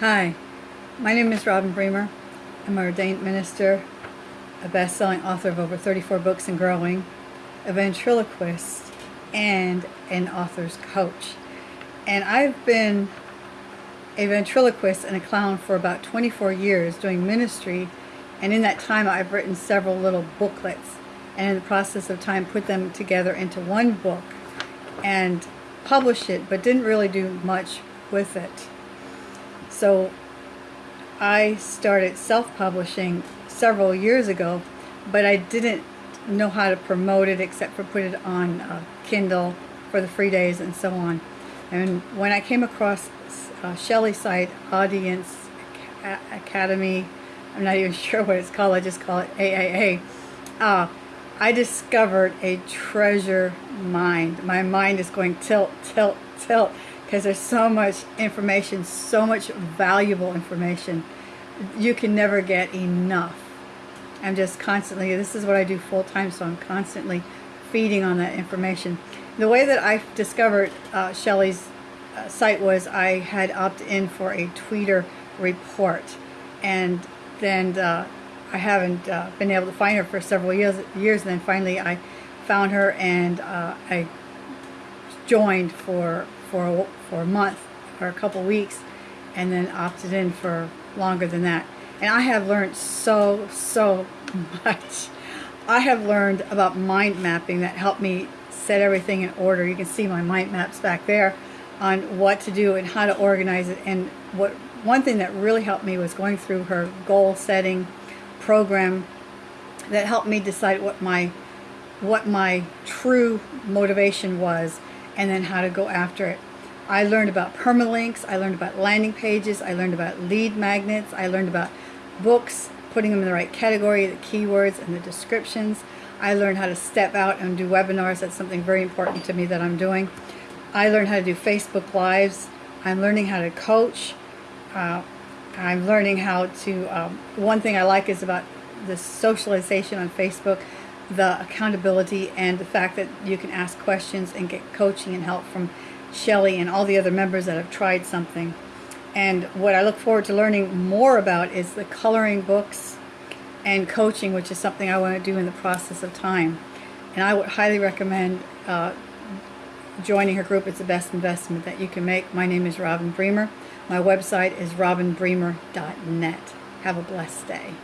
Hi, my name is Robin Bremer. I'm an ordained minister, a best-selling author of over 34 books and growing, a ventriloquist, and an author's coach. And I've been a ventriloquist and a clown for about 24 years doing ministry and in that time I've written several little booklets and in the process of time put them together into one book and published it but didn't really do much with it. So I started self-publishing several years ago but I didn't know how to promote it except for put it on uh, Kindle for the free days and so on. And when I came across uh, Shelley's site, Audience Academy, I'm not even sure what it's called, I just call it AAA, uh, I discovered a treasure mind. My mind is going tilt, tilt, tilt, because there's so much information, so much valuable information. You can never get enough. I'm just constantly, this is what I do full time, so I'm constantly feeding on that information. The way that I discovered uh, Shelley's uh, site was I had opted in for a Twitter report and then uh, I haven't uh, been able to find her for several years years and then finally I found her and uh, I joined for for for a month or a couple weeks and then opted in for longer than that. And I have learned so so much. I have learned about mind mapping that helped me set everything in order. You can see my mind maps back there on what to do and how to organize it. And what one thing that really helped me was going through her goal setting program that helped me decide what my what my true motivation was and then how to go after it. I learned about permalinks, I learned about landing pages, I learned about lead magnets, I learned about books, putting them in the right category, the keywords and the descriptions. I learned how to step out and do webinars. That's something very important to me that I'm doing. I learned how to do Facebook Lives. I'm learning how to coach. Uh, I'm learning how to, um, one thing I like is about the socialization on Facebook, the accountability and the fact that you can ask questions and get coaching and help from Shelley and all the other members that have tried something. And what I look forward to learning more about is the coloring books and coaching, which is something I want to do in the process of time. And I would highly recommend uh, joining her group. It's the best investment that you can make. My name is Robin Bremer. My website is robinbremer.net. Have a blessed day.